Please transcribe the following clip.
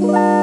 Bye.